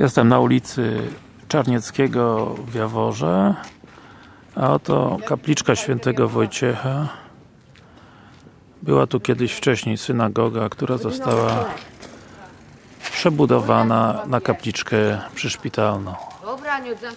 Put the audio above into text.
Jestem na ulicy Czarnieckiego w Jaworze a oto kapliczka świętego Wojciecha. Była tu kiedyś wcześniej synagoga, która została przebudowana na kapliczkę przyszpitalną. Dobra, nie oddam